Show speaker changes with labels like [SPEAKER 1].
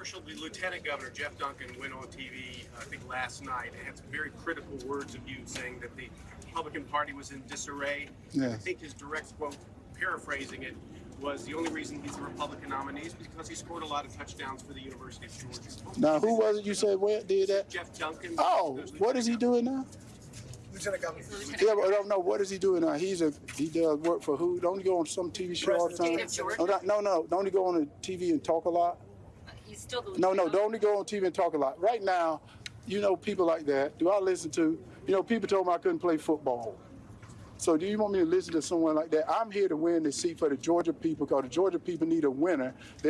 [SPEAKER 1] controversial. The Lieutenant Governor Geoff Duncan went on TV, I think last night, and had some very critical words of you, saying that the Republican Party was in disarray.
[SPEAKER 2] Yes.
[SPEAKER 1] I think his direct quote, paraphrasing it, was the only reason he's the Republican nominee is because he scored a lot of touchdowns for the University of Georgia.
[SPEAKER 2] Now, who was it you said where did that?
[SPEAKER 1] Geoff Duncan.
[SPEAKER 2] Oh, what is he
[SPEAKER 1] Lieutenant
[SPEAKER 2] doing now?
[SPEAKER 3] Lieutenant Governor.
[SPEAKER 2] Yeah, but I don't know. What is he doing now? He's a he does work for who? Don't he go on some TV show all the time?
[SPEAKER 3] President
[SPEAKER 4] oh,
[SPEAKER 2] No, not- no, no. Don't he go on the TV and talk a lot?
[SPEAKER 4] He's still the
[SPEAKER 2] No, no. Don't he go on TV and talk a lot? Right now, you know people like that. Do I listen to? You know, people told me I couldn't play football. So do you want me to listen to someone like that? I'm here to win the seat for the Georgia people because the Georgia people need a winner. They